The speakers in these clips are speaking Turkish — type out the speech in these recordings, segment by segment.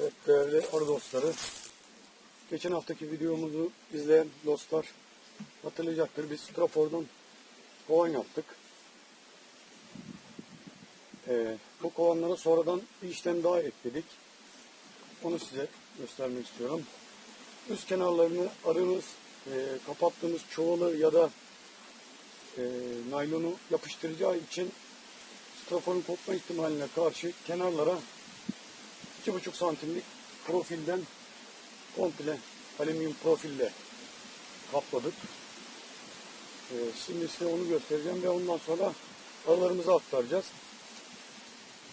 Evet değerli arı dostları. Geçen haftaki videomuzu izleyen dostlar hatırlayacaktır. Biz Strafor'dan kovan yaptık. Ee, bu kovanlara sonradan bir işlem daha ekledik. Onu size göstermek istiyorum. Üst kenarlarını arınız e, kapattığımız çuvalı ya da e, naylonu yapıştıracağı için straforun kopma ihtimaline karşı kenarlara 2,5 santimlik profilden komple alüminyum profille kapladık. Ee, şimdi size onu göstereceğim ve ondan sonra aralarımıza aktaracağız.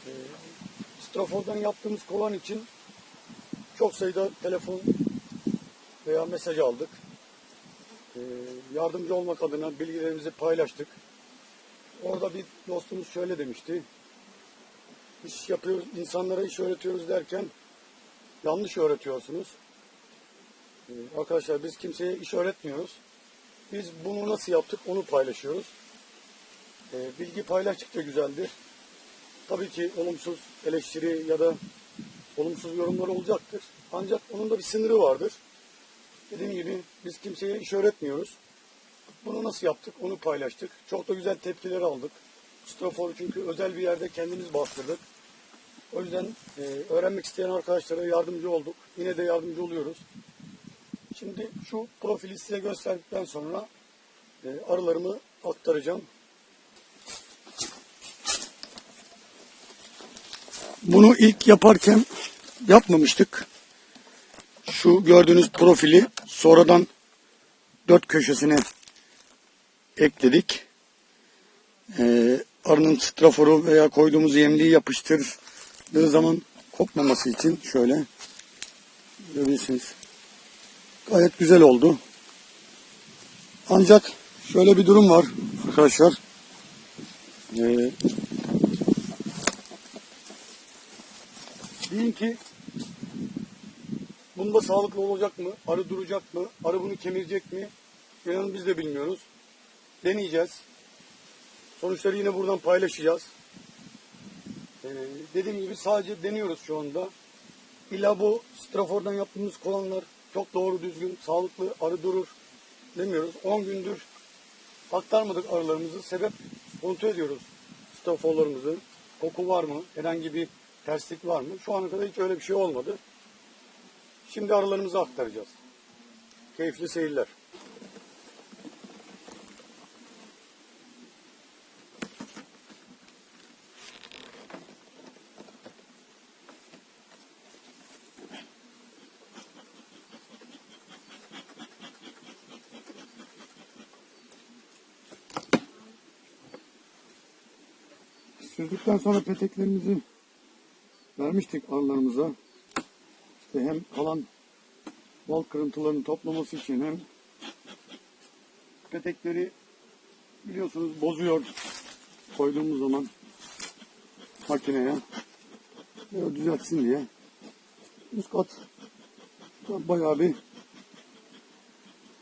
Ee, Strafor'dan yaptığımız kovan için çok sayıda telefon veya mesaj aldık. Ee, yardımcı olmak adına bilgilerimizi paylaştık. Orada bir dostumuz şöyle demişti. İş yapıyoruz, insanlara iş öğretiyoruz derken yanlış öğretiyorsunuz. Ee, arkadaşlar biz kimseye iş öğretmiyoruz. Biz bunu nasıl yaptık onu paylaşıyoruz. Ee, bilgi paylaştıkça güzeldir. Tabii ki olumsuz eleştiri ya da olumsuz yorumlar olacaktır. Ancak onun da bir sınırı vardır. Dediğim gibi biz kimseye iş öğretmiyoruz. Bunu nasıl yaptık onu paylaştık. Çok da güzel tepkiler aldık. Strafor'u çünkü özel bir yerde kendimiz bastırdık. O yüzden e, öğrenmek isteyen arkadaşlara yardımcı olduk. Yine de yardımcı oluyoruz. Şimdi şu profili size gösterdikten sonra e, arılarımı aktaracağım. Bunu ilk yaparken yapmamıştık. Şu gördüğünüz profili sonradan dört köşesine ekledik. Ee, arının straforu veya koyduğumuz yemliği yapıştırdığı zaman kopmaması için şöyle görüyorsunuz. Gayet güzel oldu. Ancak şöyle bir durum var arkadaşlar. Ee, deyin ki bunda sağlıklı olacak mı? Arı duracak mı? Arı bunu kemirecek mi? İnanın biz de bilmiyoruz. Deneyeceğiz. Sonuçları yine buradan paylaşacağız. Ee, dediğim gibi sadece deniyoruz şu anda. İlla bu strafordan yaptığımız kovanlar çok doğru düzgün, sağlıklı, arı durur demiyoruz. 10 gündür aktarmadık arılarımızı. Sebep kontrol ediyoruz straforlarımızı. Koku var mı? Herhangi bir terslik var mı? Şu ana kadar hiç öyle bir şey olmadı. Şimdi arılarımızı aktaracağız. Keyifli seyirler. Süzdükten sonra peteklerimizi vermiştik arılarımıza. İşte hem kalan bal kırıntılarını toplaması için hem petekleri biliyorsunuz bozuyor koyduğumuz zaman makineye böyle düzeltsin diye üst kat bayağı bir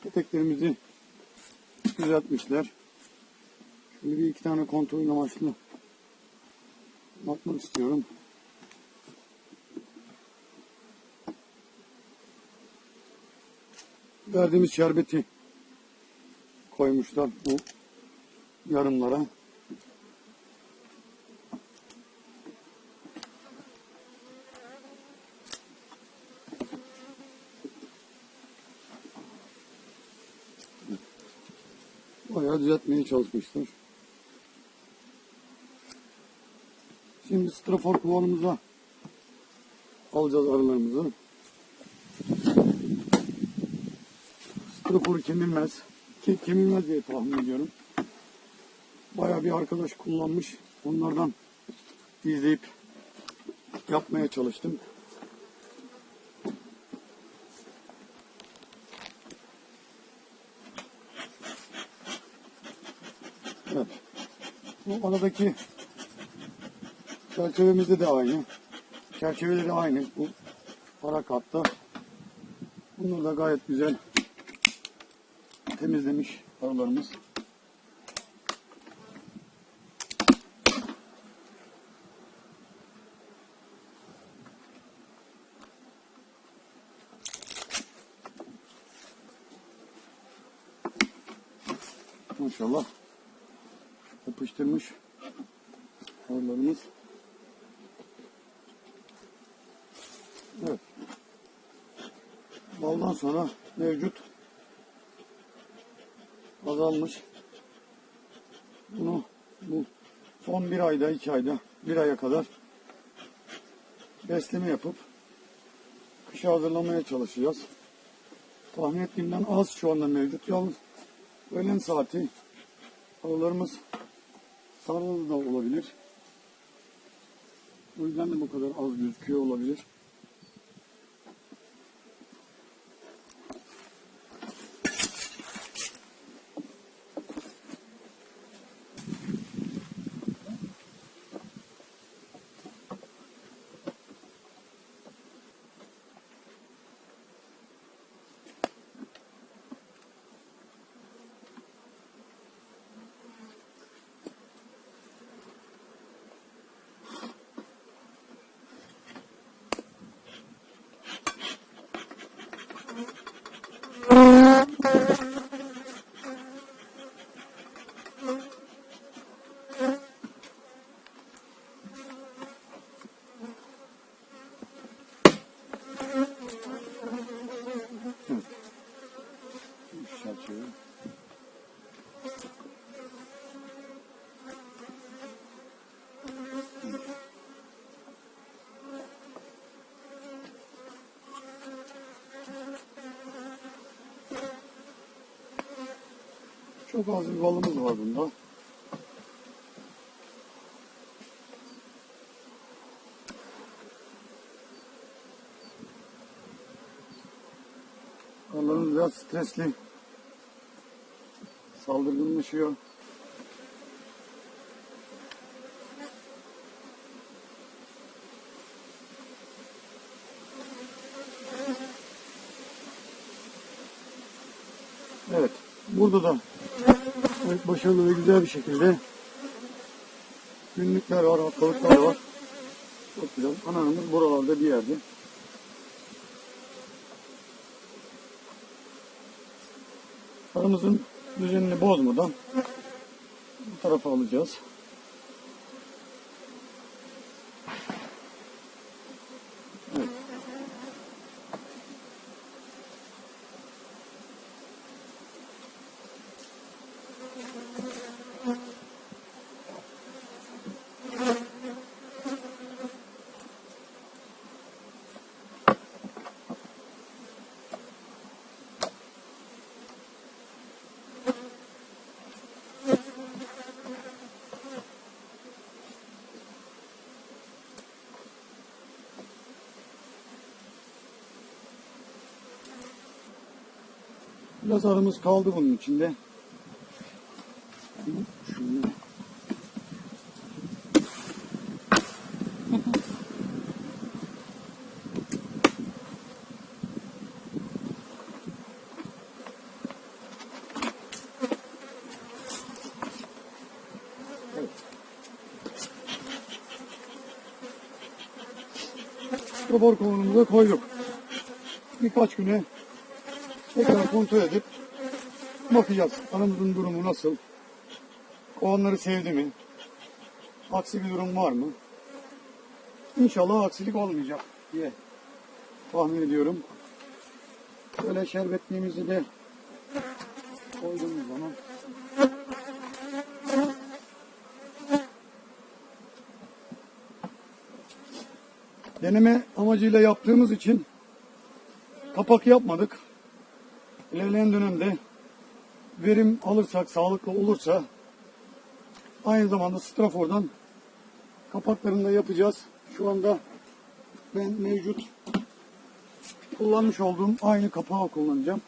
peteklerimizi düzeltmişler. Şimdi bir iki tane kontrol amaçlı bakmak istiyorum. Verdiğimiz şerbeti koymuşlar bu yarımlara. Bayağı düzeltmeye çalışmışlar. Şimdi strafor kovanımıza alacağız arılarımızı. Straforu kemirmez. Ki kemirmez diye tahmin ediyorum. Bayağı bir arkadaş kullanmış. Onlardan izleyip yapmaya çalıştım. Evet. Bu aradaki Çerçevemizde de aynı. Çerçevede aynı. Bu para katta. Bunu da gayet güzel temizlemiş arılarımız. Maşallah yapıştırmış arılarımız. Baldan sonra mevcut azalmış. Bunu bu son bir ayda, iki ayda, bir aya kadar besleme yapıp kışa hazırlamaya çalışacağız. Tahmin ettiğimden az şu anda mevcut. Yalnız öğlen saati arılarımız sarılı da olabilir. O yüzden de bu kadar az gözüküyor olabilir. Şu çerçeve. Çok az bir balımız var bunda. Ballarımız biraz stresli. Saldırganlaşıyor. Evet. Burada da evet, başarılı ve güzel bir şekilde günlükler var, haftalıklar var. Çok güzel. Anamız buralarda bir yerde. Aramızın düzenini bozmadan bu tarafa alacağız. Biraz arımız kaldı bunun içinde. Şöyle. Kabor kovanımıza koyduk. Birkaç güne tekrar kontrol edip bakacağız. Anamızın durumu nasıl? Kovanları sevdi mi? Aksi bir durum var mı? İnşallah aksilik olmayacak diye tahmin ediyorum. Böyle şerbetliğimizi de koyduğumuz zaman deneme amacıyla yaptığımız için kapak yapmadık. İlerleyen dönemde verim alırsak, sağlıklı olursa aynı zamanda strafordan kapaklarını da yapacağız. Şu anda ben mevcut kullanmış olduğum aynı kapağı kullanacağım.